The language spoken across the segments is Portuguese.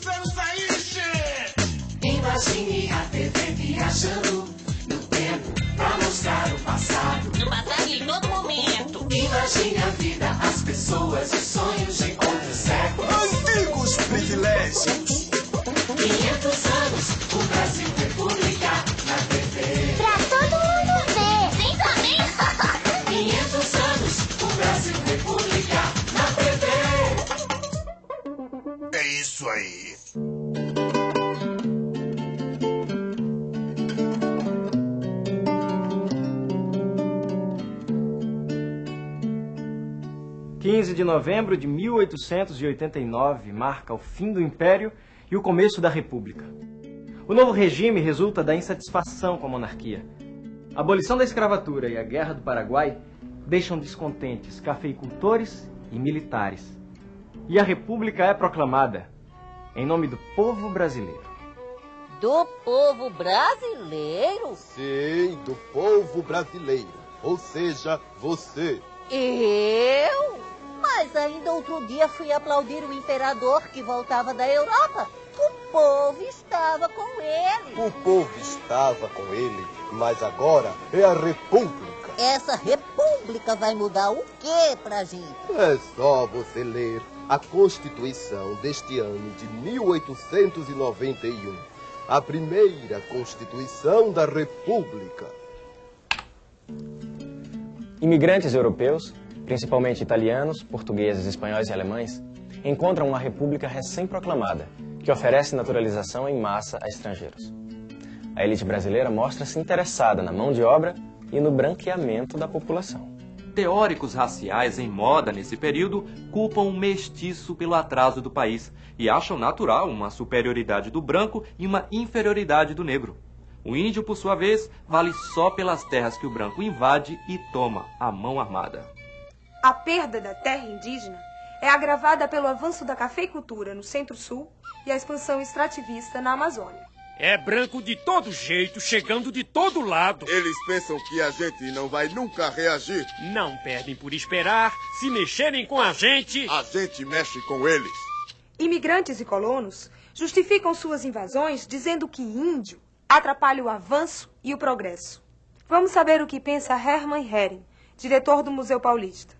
estamos aí, che! Imagine a TV viajando no tempo pra mostrar o passado. No passado em todo momento. Imagine a vida, as pessoas, os sonhos de outros séculos. Antigos privilégios. 500 anos, o Brasil aí. Quinze de novembro de 1889 marca o fim do Império e o começo da República. O novo regime resulta da insatisfação com a monarquia. A abolição da escravatura e a Guerra do Paraguai deixam descontentes cafeicultores e militares. E a República é proclamada em nome do povo brasileiro. Do povo brasileiro? Sim, do povo brasileiro. Ou seja, você. Eu? Mas ainda outro dia fui aplaudir o imperador que voltava da Europa. O povo estava com ele. O povo estava com ele, mas agora é a República. Essa república vai mudar o quê pra gente? É só você ler a Constituição deste ano de 1891. A primeira Constituição da República. Imigrantes europeus, principalmente italianos, portugueses, espanhóis e alemães, encontram uma república recém-proclamada, que oferece naturalização em massa a estrangeiros. A elite brasileira mostra-se interessada na mão de obra e no branqueamento da população. Teóricos raciais em moda nesse período culpam o mestiço pelo atraso do país e acham natural uma superioridade do branco e uma inferioridade do negro. O índio, por sua vez, vale só pelas terras que o branco invade e toma à mão armada. A perda da terra indígena é agravada pelo avanço da cafeicultura no Centro-Sul e a expansão extrativista na Amazônia. É branco de todo jeito, chegando de todo lado. Eles pensam que a gente não vai nunca reagir. Não perdem por esperar. Se mexerem com a gente. A gente mexe com eles. Imigrantes e colonos justificam suas invasões dizendo que índio atrapalha o avanço e o progresso. Vamos saber o que pensa Hermann Hering, diretor do Museu Paulista.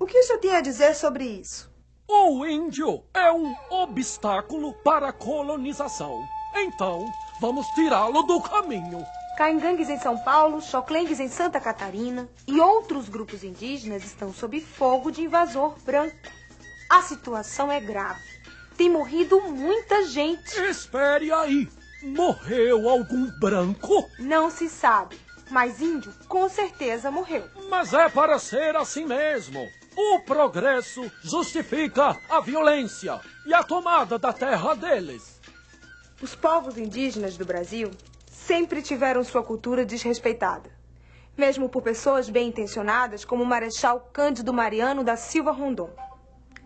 O que o senhor tem a dizer sobre isso? O índio é um obstáculo para a colonização. Então, vamos tirá-lo do caminho. Caingangues em São Paulo, Choclengues em Santa Catarina e outros grupos indígenas estão sob fogo de invasor branco. A situação é grave. Tem morrido muita gente. Espere aí. Morreu algum branco? Não se sabe, mas índio com certeza morreu. Mas é para ser assim mesmo. O progresso justifica a violência e a tomada da terra deles. Os povos indígenas do Brasil sempre tiveram sua cultura desrespeitada, mesmo por pessoas bem intencionadas como o Marechal Cândido Mariano da Silva Rondon.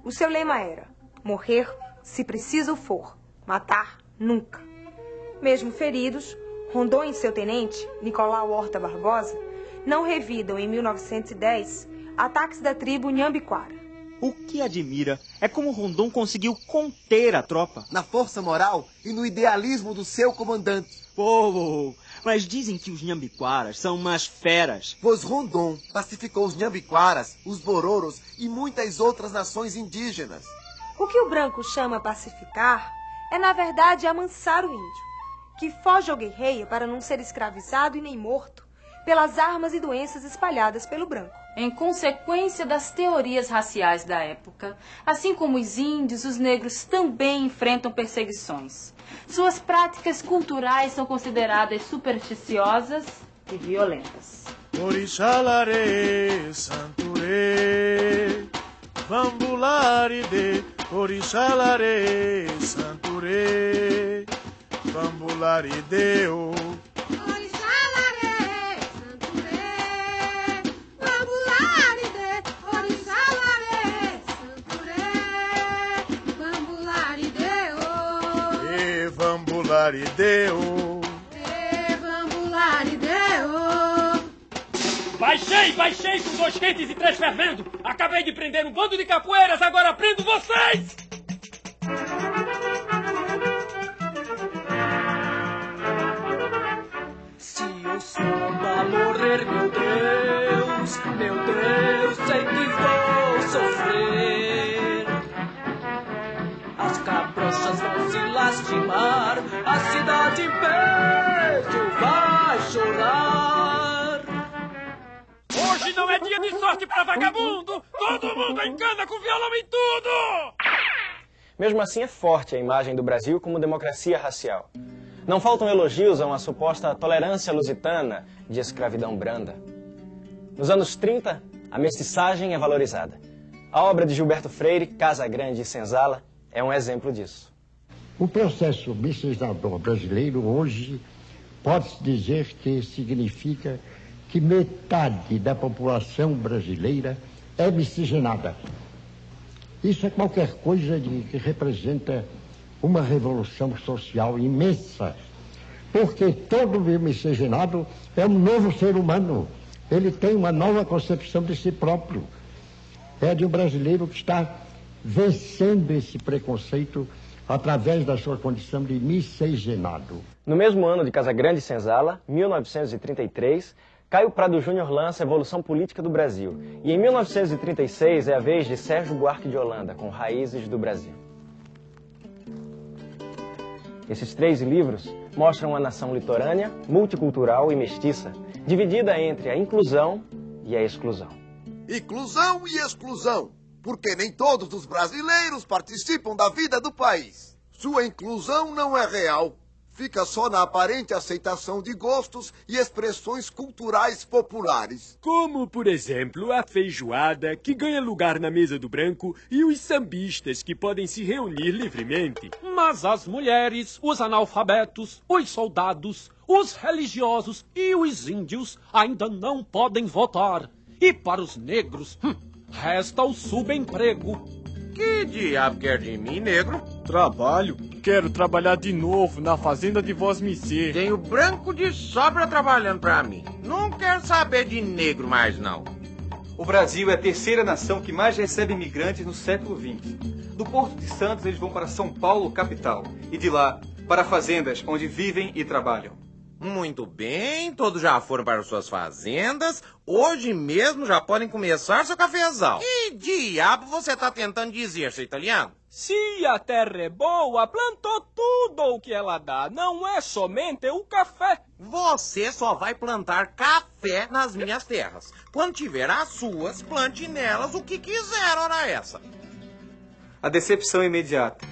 O seu lema era: morrer se preciso for, matar nunca. Mesmo feridos, Rondon e seu tenente, Nicolau Horta Barbosa, não revidam em 1910 ataques da tribo Nhambiquara. O que admira é como Rondon conseguiu conter a tropa. Na força moral e no idealismo do seu comandante. Pô, mas dizem que os Nhambiquaras são umas feras. Pois Rondon pacificou os Nhambiquaras, os Bororos e muitas outras nações indígenas. O que o branco chama pacificar é, na verdade, amansar o índio, que foge ou guerreia para não ser escravizado e nem morto pelas armas e doenças espalhadas pelo branco. Em consequência das teorias raciais da época, assim como os índios, os negros também enfrentam perseguições. Suas práticas culturais são consideradas supersticiosas e violentas. Orixalare, Santure, Bambulare de Orixalare, Santure, Bambulare deu. Vambularideu. E vambularideu. Baixei, baixei com dois quentes e três fervendo. Acabei de prender um bando de capoeiras, agora prendo vocês! Sorte pra vagabundo! Todo mundo encana com violão e tudo! Mesmo assim, é forte a imagem do Brasil como democracia racial. Não faltam elogios a uma suposta tolerância lusitana de escravidão branda. Nos anos 30, a mestiçagem é valorizada. A obra de Gilberto Freire, Casa Grande e Senzala, é um exemplo disso. O processo miscigenador brasileiro hoje pode-se dizer que significa que metade da população brasileira é miscigenada. Isso é qualquer coisa de, que representa uma revolução social imensa, porque todo miscigenado é um novo ser humano. Ele tem uma nova concepção de si próprio. É de um brasileiro que está vencendo esse preconceito através da sua condição de miscigenado. No mesmo ano de Casagrande e Senzala, 1933, Caio Prado Júnior lança a Evolução Política do Brasil. E em 1936 é a vez de Sérgio Buarque de Holanda, com Raízes do Brasil. Esses três livros mostram uma nação litorânea, multicultural e mestiça, dividida entre a inclusão e a exclusão. Inclusão e exclusão, porque nem todos os brasileiros participam da vida do país. Sua inclusão não é real, fica só na aparente aceitação de gostos e expressões culturais populares. Como, por exemplo, a feijoada, que ganha lugar na mesa do branco, e os sambistas, que podem se reunir livremente. Mas as mulheres, os analfabetos, os soldados, os religiosos e os índios ainda não podem votar. E para os negros, hum, resta o subemprego. Que diabo quer de mim, negro? Trabalho. Quero trabalhar de novo na fazenda de Voz Missê. Tenho branco de sobra trabalhando pra mim. Não quero saber de negro mais, não. O Brasil é a terceira nação que mais recebe imigrantes no século XX. Do Porto de Santos, eles vão para São Paulo, capital. E de lá, para fazendas onde vivem e trabalham. Muito bem, todos já foram para suas fazendas. Hoje mesmo já podem começar seu cafezal. Que diabo você está tentando dizer, seu italiano? Se a terra é boa, plantou tudo o que ela dá. Não é somente o café. Você só vai plantar café nas minhas terras. Quando tiver as suas, plante nelas o que quiser, ora essa. A decepção é imediata.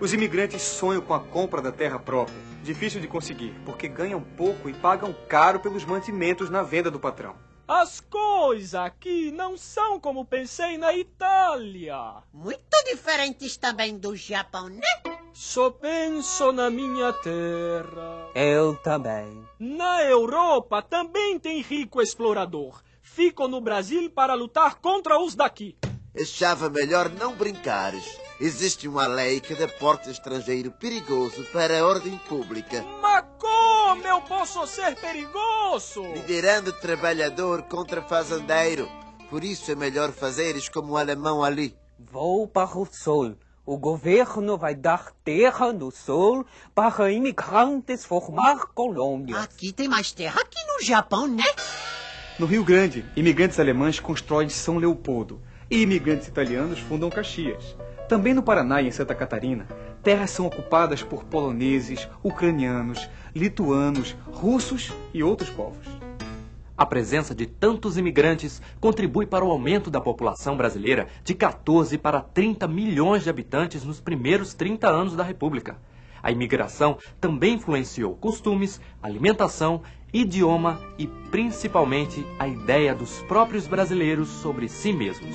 Os imigrantes sonham com a compra da terra própria. Difícil de conseguir, porque ganham pouco e pagam caro pelos mantimentos na venda do patrão. As coisas aqui não são como pensei na Itália. Muito diferentes também do Japão, né? Só penso na minha terra. Eu também. Na Europa também tem rico explorador. Fico no Brasil para lutar contra os daqui. Achava melhor não brincares. Existe uma lei que deporta estrangeiro perigoso para a ordem pública. Mas como eu posso ser perigoso? Liderando trabalhador contra fazendeiro. Por isso é melhor fazeres como o alemão ali. Vou para o sul. O governo vai dar terra no sul para imigrantes formar colônias. Aqui tem mais terra que no Japão, né? No Rio Grande, imigrantes alemães constroem São Leopoldo e imigrantes italianos fundam Caxias. Também no Paraná e em Santa Catarina, terras são ocupadas por poloneses, ucranianos, lituanos, russos e outros povos. A presença de tantos imigrantes contribui para o aumento da população brasileira de 14 para 30 milhões de habitantes nos primeiros 30 anos da República. A imigração também influenciou costumes, alimentação, idioma e principalmente a ideia dos próprios brasileiros sobre si mesmos.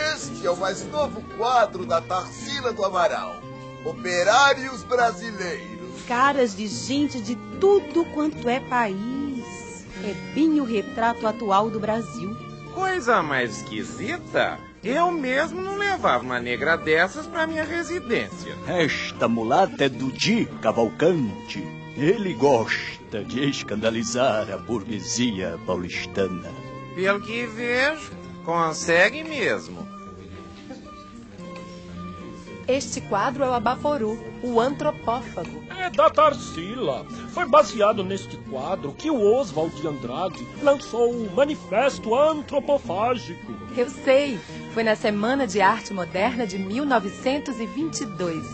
Este é o mais novo quadro da Tarsila do Amaral. Operários Brasileiros. Caras de gente de tudo quanto é país. É bem o retrato atual do Brasil. Coisa mais esquisita. Eu mesmo não levava uma negra dessas para minha residência. Esta mulata é do Di Cavalcante. Ele gosta de escandalizar a burguesia paulistana. Pelo que vejo, consegue mesmo. Este quadro é o Abaforu, o antropófago. É da Tarsila. Foi baseado neste quadro que o Oswald de Andrade lançou o Manifesto Antropofágico. Eu sei, foi na Semana de Arte Moderna de 1922.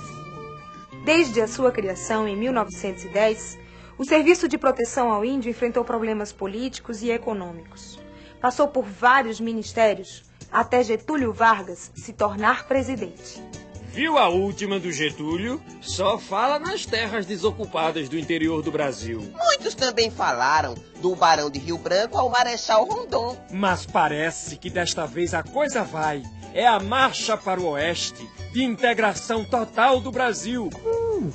Desde a sua criação em 1910, o Serviço de Proteção ao Índio enfrentou problemas políticos e econômicos. Passou por vários ministérios até Getúlio Vargas se tornar presidente. Viu a última do Getúlio? Só fala nas terras desocupadas do interior do Brasil. Muitos também falaram do Barão de Rio Branco ao Marechal Rondon. Mas parece que desta vez a coisa vai. É a marcha para o oeste, de integração total do Brasil. Uh,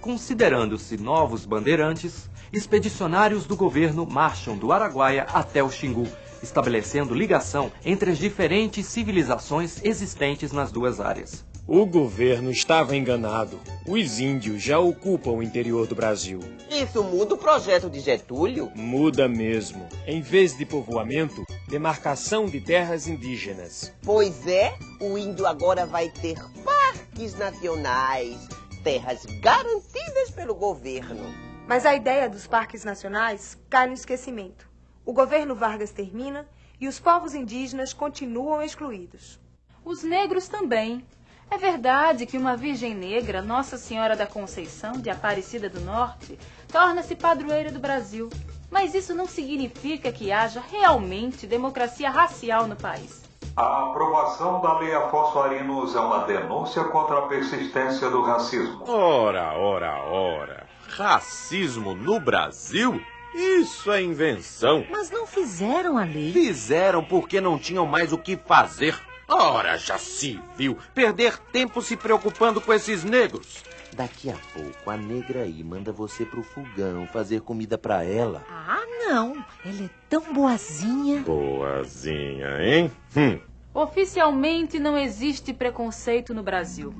Considerando-se novos bandeirantes, expedicionários do governo marcham do Araguaia até o Xingu, estabelecendo ligação entre as diferentes civilizações existentes nas duas áreas. O governo estava enganado. Os índios já ocupam o interior do Brasil. Isso muda o projeto de Getúlio? Muda mesmo. Em vez de povoamento, demarcação de terras indígenas. Pois é, o índio agora vai ter parques nacionais, terras garantidas pelo governo. Mas a ideia dos parques nacionais cai no esquecimento. O governo Vargas termina e os povos indígenas continuam excluídos. Os negros também. É verdade que uma virgem negra, Nossa Senhora da Conceição de Aparecida do Norte, torna-se padroeira do Brasil. Mas isso não significa que haja realmente democracia racial no país. A aprovação da Lei Afonso Arinos é uma denúncia contra a persistência do racismo. Ora, ora, ora. Racismo no Brasil? Isso é invenção. Mas não fizeram a lei. Fizeram porque não tinham mais o que fazer. Ora, já se viu perder tempo se preocupando com esses negros. Daqui a pouco a negra aí manda você pro fogão fazer comida pra ela. Ah, não. Ela é tão boazinha. Boazinha, hein? Hum. Oficialmente não existe preconceito no Brasil.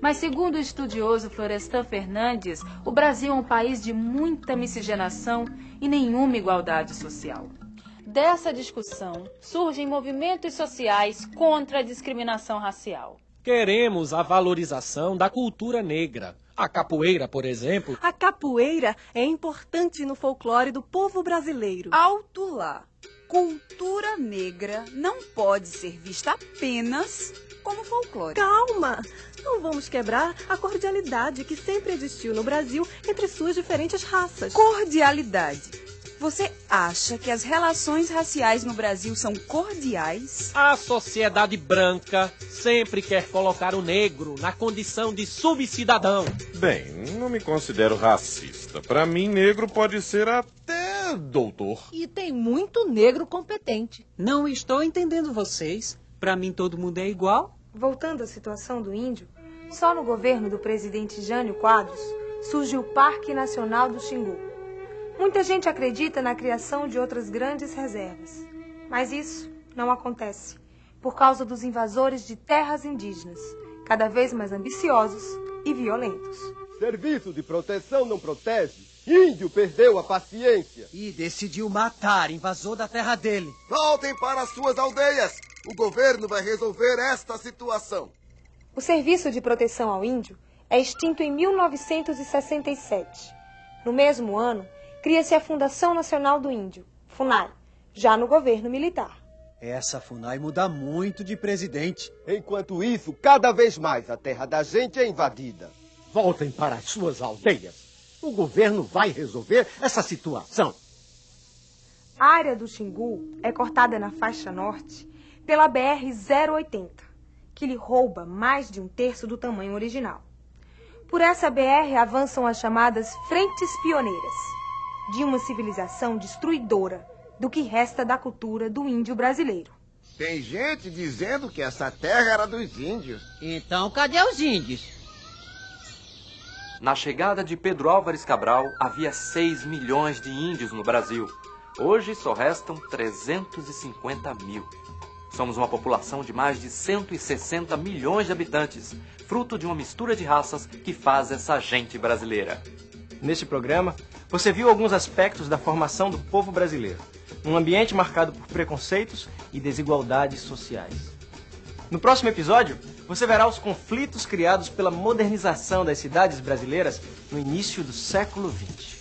Mas segundo o estudioso Florestan Fernandes, o Brasil é um país de muita miscigenação e nenhuma igualdade social. Dessa discussão surgem movimentos sociais contra a discriminação racial. Queremos a valorização da cultura negra. A capoeira, por exemplo. A capoeira é importante no folclore do povo brasileiro. Alto lá. Cultura negra não pode ser vista apenas como folclore. Calma! Não vamos quebrar a cordialidade que sempre existiu no Brasil entre suas diferentes raças. Cordialidade. Você acha que as relações raciais no Brasil são cordiais? A sociedade branca sempre quer colocar o negro na condição de subcidadão. Bem, não me considero racista. Para mim, negro pode ser até doutor. E tem muito negro competente. Não estou entendendo vocês. Para mim, todo mundo é igual. Voltando à situação do índio, só no governo do presidente Jânio Quadros surge o Parque Nacional do Xingu Muita gente acredita na criação de outras grandes reservas, mas isso não acontece por causa dos invasores de terras indígenas, cada vez mais ambiciosos e violentos. Serviço de proteção não protege. Índio perdeu a paciência. E decidiu matar invasor da terra dele. Voltem para as suas aldeias. O governo vai resolver esta situação. O Serviço de Proteção ao Índio é extinto em 1967. No mesmo ano, cria-se a Fundação Nacional do Índio, FUNAI, já no governo militar. Essa FUNAI muda muito de presidente. Enquanto isso, cada vez mais a terra da gente é invadida. Voltem para as suas aldeias. O governo vai resolver essa situação. A área do Xingu é cortada na faixa norte pela BR-080, que lhe rouba mais de um terço do tamanho original. Por essa BR avançam as chamadas Frentes Pioneiras de uma civilização destruidora do que resta da cultura do índio brasileiro. Tem gente dizendo que essa terra era dos índios. Então, cadê os índios? Na chegada de Pedro Álvares Cabral, havia 6 milhões de índios no Brasil. Hoje só restam 350 mil. Somos uma população de mais de 160 milhões de habitantes, fruto de uma mistura de raças que faz essa gente brasileira. Neste programa, você viu alguns aspectos da formação do povo brasileiro, num ambiente marcado por preconceitos e desigualdades sociais. No próximo episódio, você verá os conflitos criados pela modernização das cidades brasileiras no início do século XX.